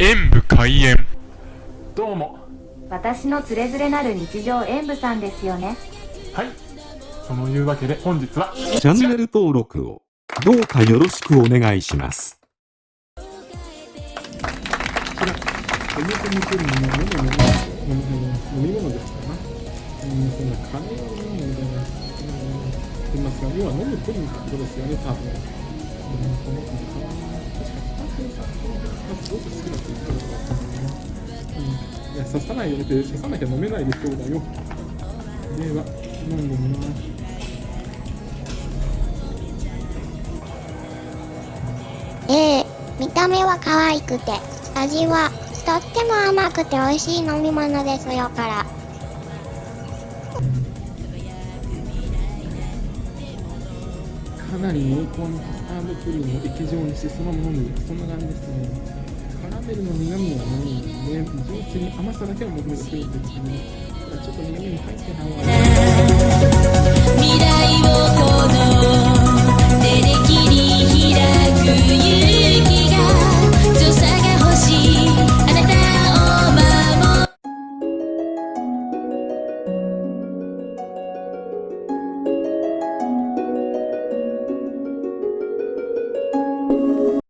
演武開演どうも私のつれづれなる日常演舞さんですよねはいそのいうわけで本日はチャンネル登録をどうかよろしくお願いします。こちら、表に来る飲み物飲み物ですかな。うん、そんなカレーを飲むみたいな、ますが、要は飲むプリンってことですよね、多分。うん、うん、いや、刺さないよねって、刺さなきゃ飲めないでしょうだよ。では、飲んでみます。ええ見た目は可愛くて、味はとっても甘くて美味しい飲み物ですよから。かなり濃厚なカスタードクリームを液状にしてそのまま飲むそんな感じですねカラメルの苦味はないので上手に甘さだけを求めてくるんですけどね。ちょっと苦味も入ってないわ。